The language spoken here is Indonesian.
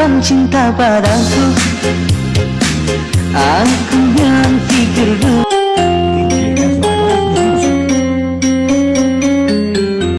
dalam cinta padaku. Aku yang fikir dulu.